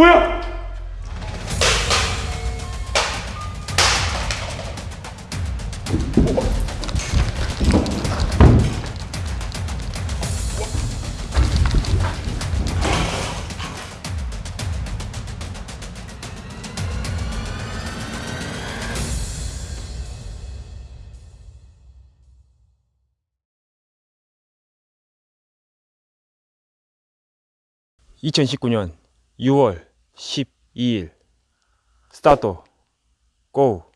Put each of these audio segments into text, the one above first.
뭐야? (2019년 6월 12일) 스타트. 고.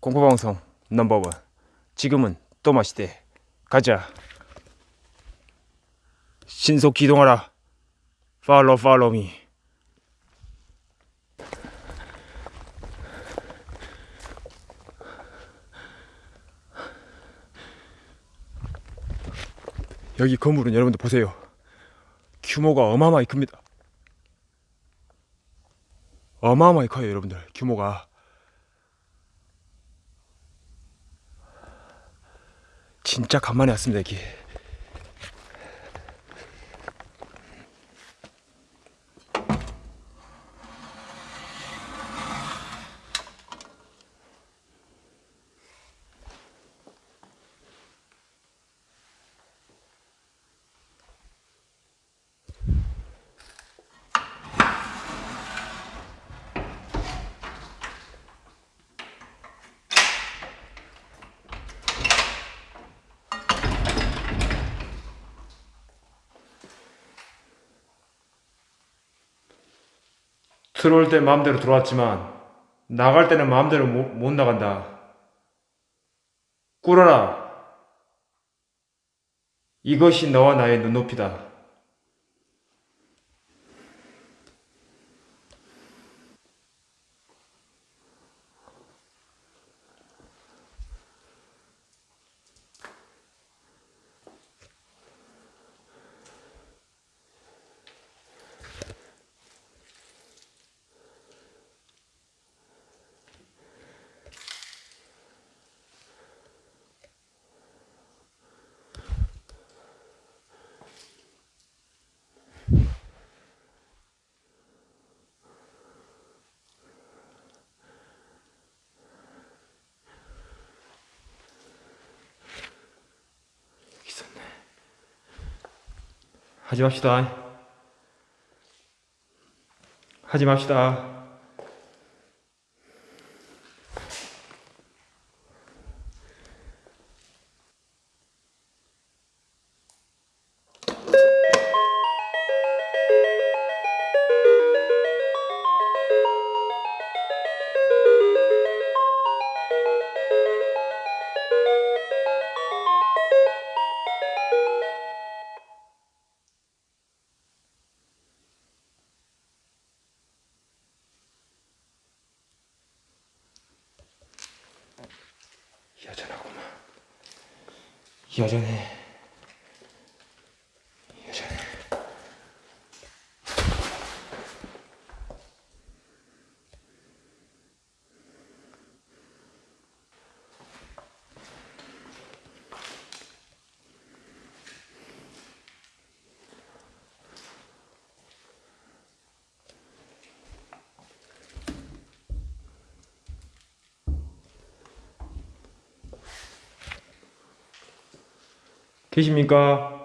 공포방송 넘버원. 지금은 또 마시대. 가자. 신속 기동하라. 팔로 팔로 미. 여기 건물은 여러분들 보세요. 규모가 어마어마히 큽니다 어마어마히 커요 여러분들 규모가. 진짜 간만에 왔습니다 여기 들어올 때 마음대로 들어왔지만 나갈 때는 마음대로 못, 못 나간다. 꿇어라. 이것이 너와 나의 눈높이다. 하지 맙시다. 하지 맙시다. 여전해. 계십니까?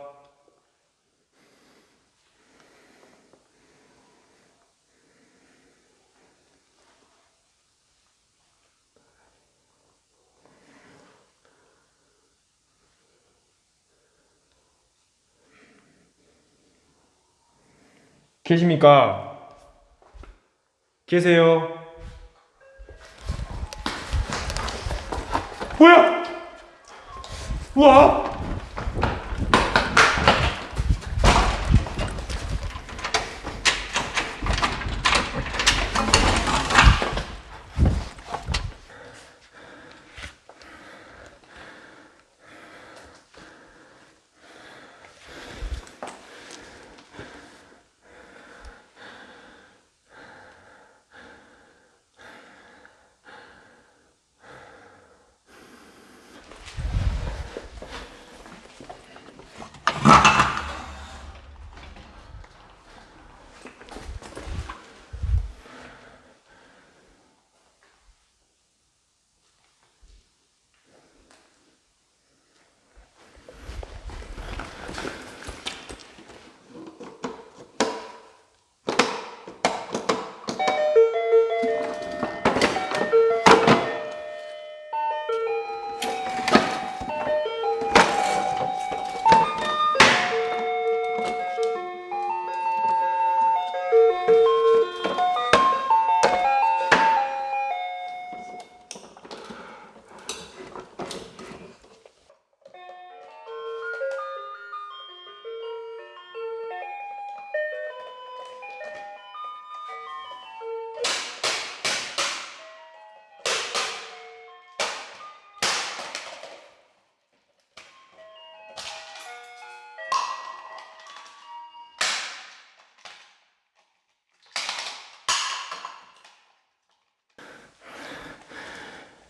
계십니까? 계세요? 뭐야? 우와!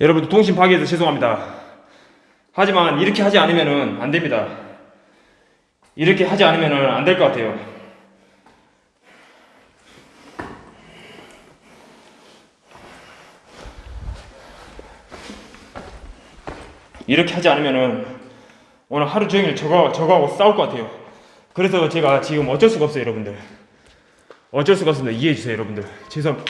여러분들 통신 파괴해서 죄송합니다. 하지만 이렇게 하지 않으면은 안 됩니다. 이렇게 하지 않으면은 안될 것 같아요. 이렇게 하지 않으면은 오늘 하루 종일 저거 저거하고 싸울 것 같아요. 그래서 제가 지금 어쩔 수가 없어요, 여러분들. 어쩔 수가 없습니다. 이해해 주세요, 여러분들. 죄송.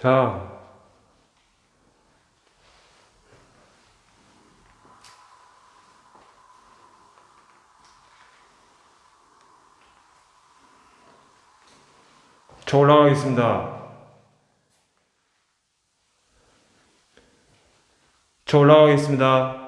자. 저 올라가겠습니다. 저 올라가겠습니다.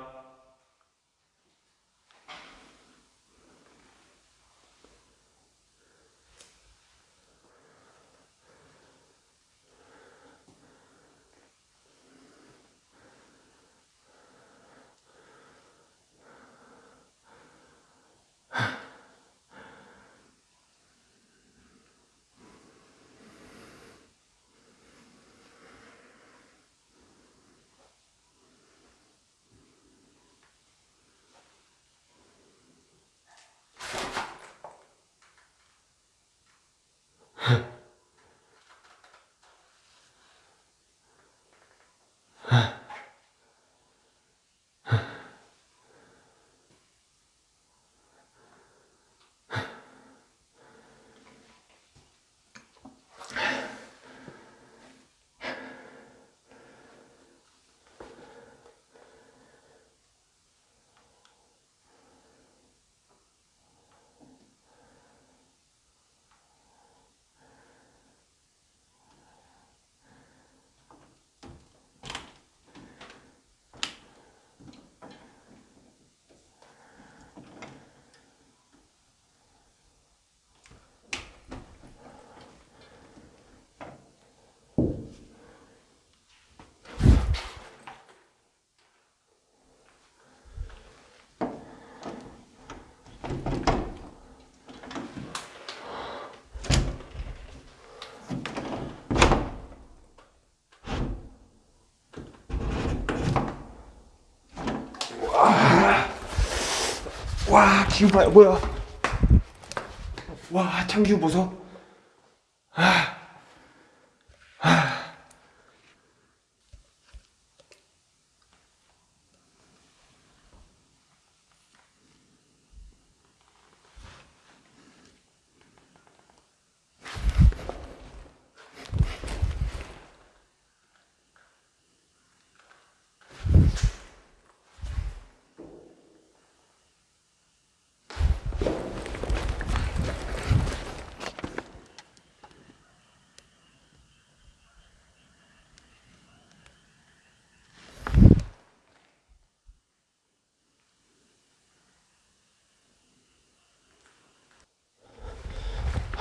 와, 기운 봐요. 뭐야? 와, 창기운 보소.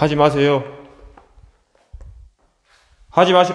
하지 마세요. 하지 마시.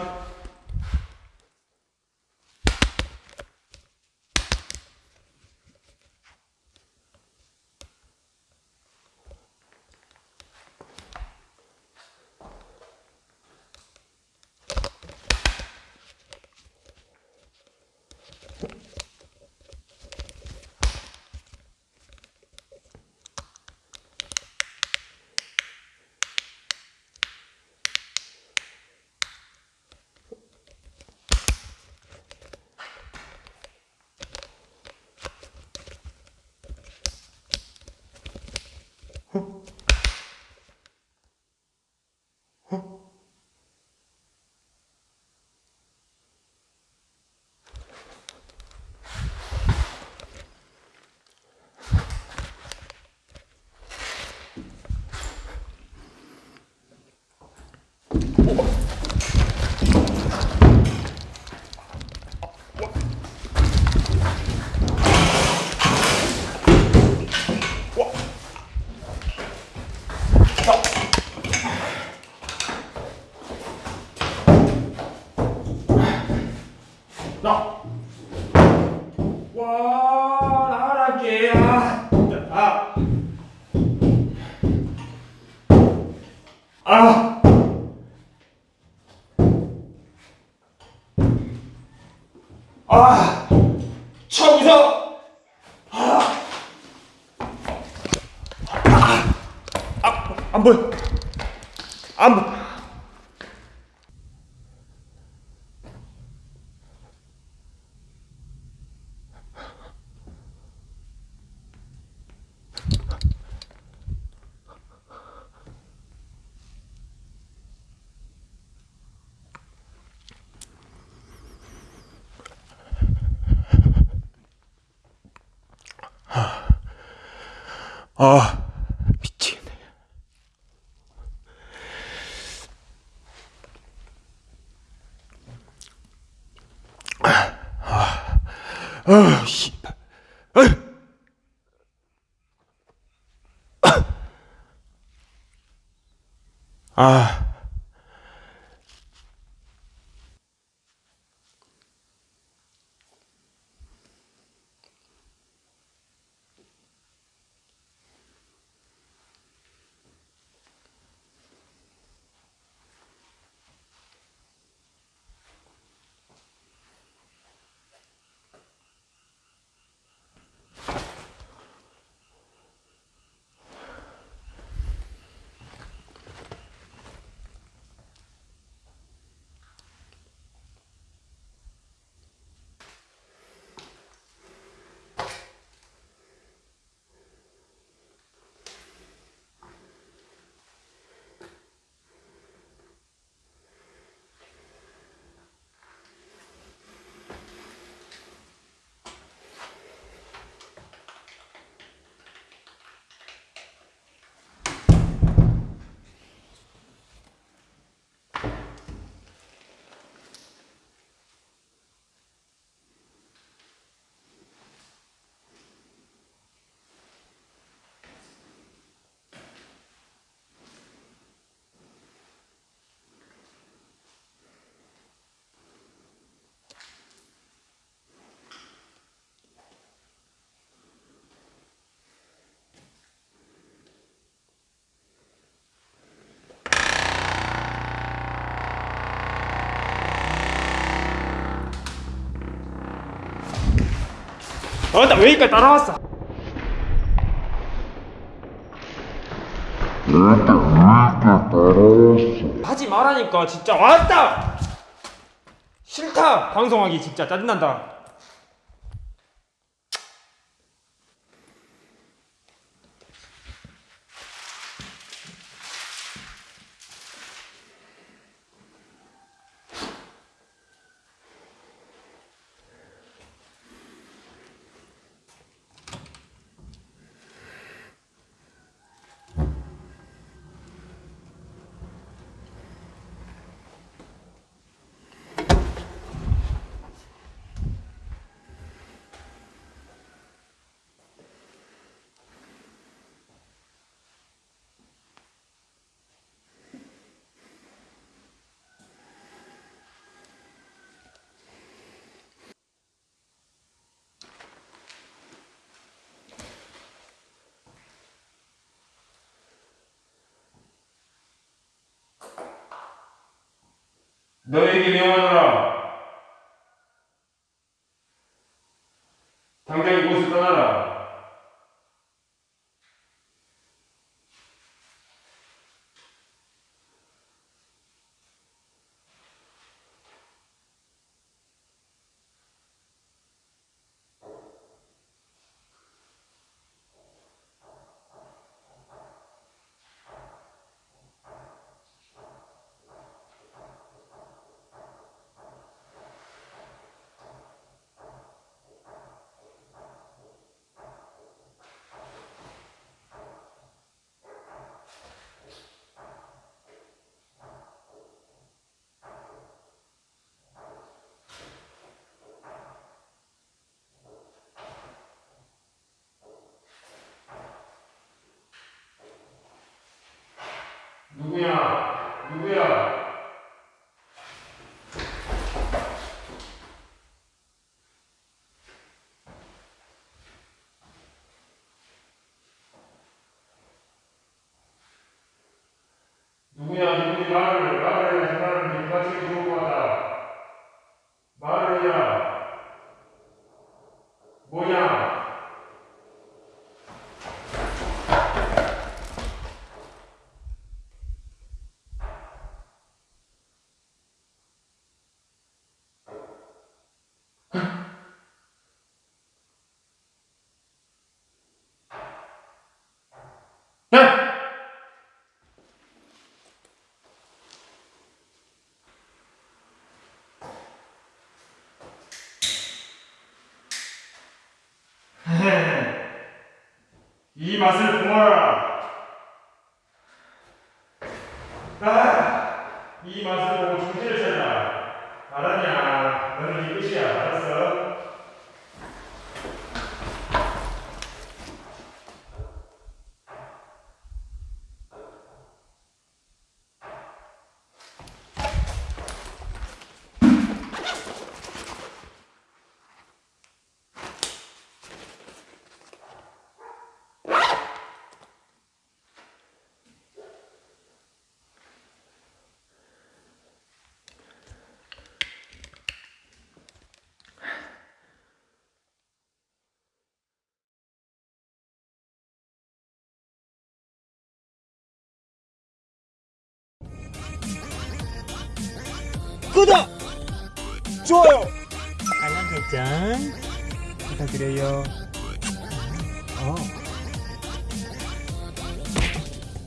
안 보여. 아, 미치겠네. 아, 아, 씨발. 아. 어, 나왜 여기까지 따라왔어? 하지 말라니까 진짜 왔다. 싫다 방송하기 진짜 짜증난다. 너에게 God 이 맛을 보아라. 아, 이 맛을 보고 정신을 차려라. 알았냐? 너는 이 끝이야. 알았어? 구독! 좋아요! 알람 설정 부탁드려요. 어.